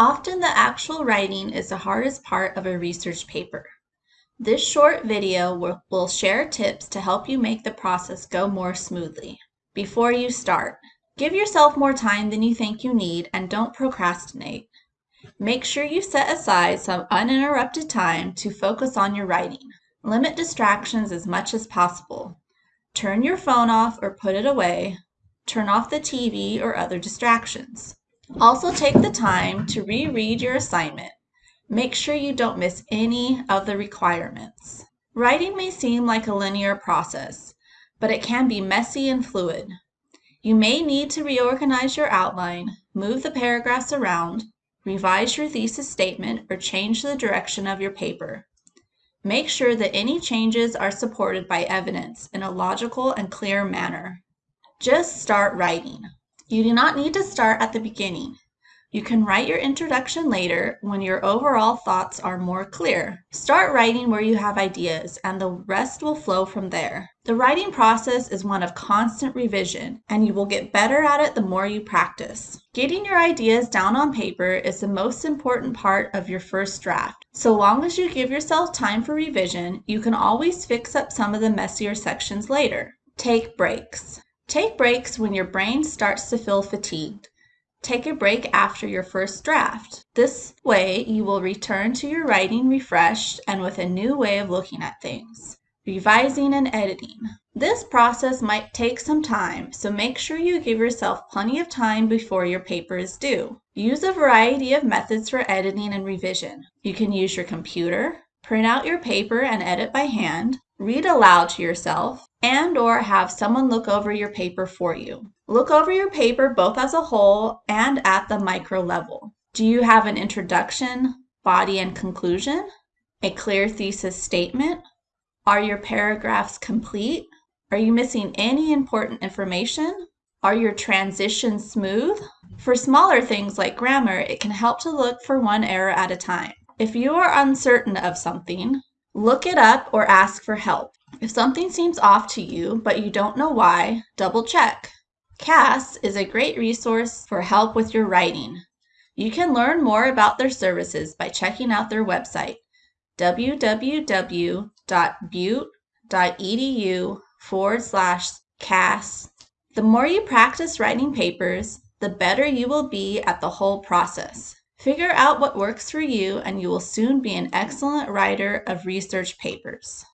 Often the actual writing is the hardest part of a research paper. This short video will, share tips to help you make the process go more smoothly. Before you start, give yourself more time than you think you need and don't procrastinate. Make sure you set aside some uninterrupted time to focus on your writing. Limit distractions as much as possible. Turn your phone off or put it away. Turn off the TV or other distractions. Also take the time to reread your assignment. Make sure you don't miss any of the requirements. Writing may seem like a linear process, but it can be messy and fluid. You may need to reorganize your outline, move the paragraphs around, revise your thesis statement, or change the direction of your paper. Make sure that any changes are supported by evidence in a logical and clear manner. Just start writing. You do not need to start at the beginning. You can write your introduction later when your overall thoughts are more clear. Start writing where you have ideas and the rest will flow from there. The writing process is one of constant revision and you will get better at it the more you practice. Getting your ideas down on paper is the most important part of your first draft. So long as you give yourself time for revision, you can always fix up some of the messier sections later. Take breaks. Take breaks when your brain starts to feel fatigued. Take a break after your first draft. This way you will return to your writing refreshed and with a new way of looking at things. Revising and editing. This process might take some time, so make sure you give yourself plenty of time before your paper is due. Use a variety of methods for editing and revision. You can use your computer, print out your paper and edit by hand, read aloud to yourself, and or have someone look over your paper for you. Look over your paper both as a whole and at the micro level. Do you have an introduction, body and conclusion? A clear thesis statement? Are your paragraphs complete? Are you missing any important information? Are your transitions smooth? For smaller things like grammar, it can help to look for one error at a time. If you are uncertain of something, look it up or ask for help. If something seems off to you, but you don't know why, double check. CAS is a great resource for help with your writing. You can learn more about their services by checking out their website, www.butte.edu forward slash CAS. The more you practice writing papers, the better you will be at the whole process. Figure out what works for you and you will soon be an excellent writer of research papers.